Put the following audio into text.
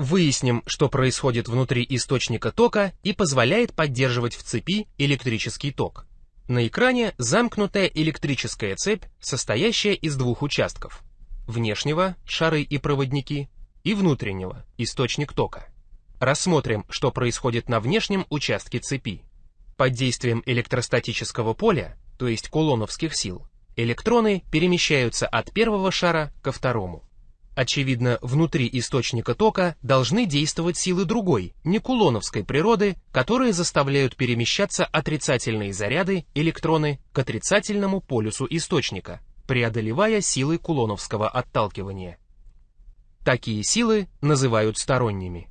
Выясним, что происходит внутри источника тока и позволяет поддерживать в цепи электрический ток. На экране замкнутая электрическая цепь, состоящая из двух участков. Внешнего, шары и проводники, и внутреннего, источник тока. Рассмотрим, что происходит на внешнем участке цепи. Под действием электростатического поля, то есть кулоновских сил, электроны перемещаются от первого шара ко второму. Очевидно, внутри источника тока должны действовать силы другой, не кулоновской природы, которые заставляют перемещаться отрицательные заряды, электроны, к отрицательному полюсу источника, преодолевая силы кулоновского отталкивания. Такие силы называют сторонними.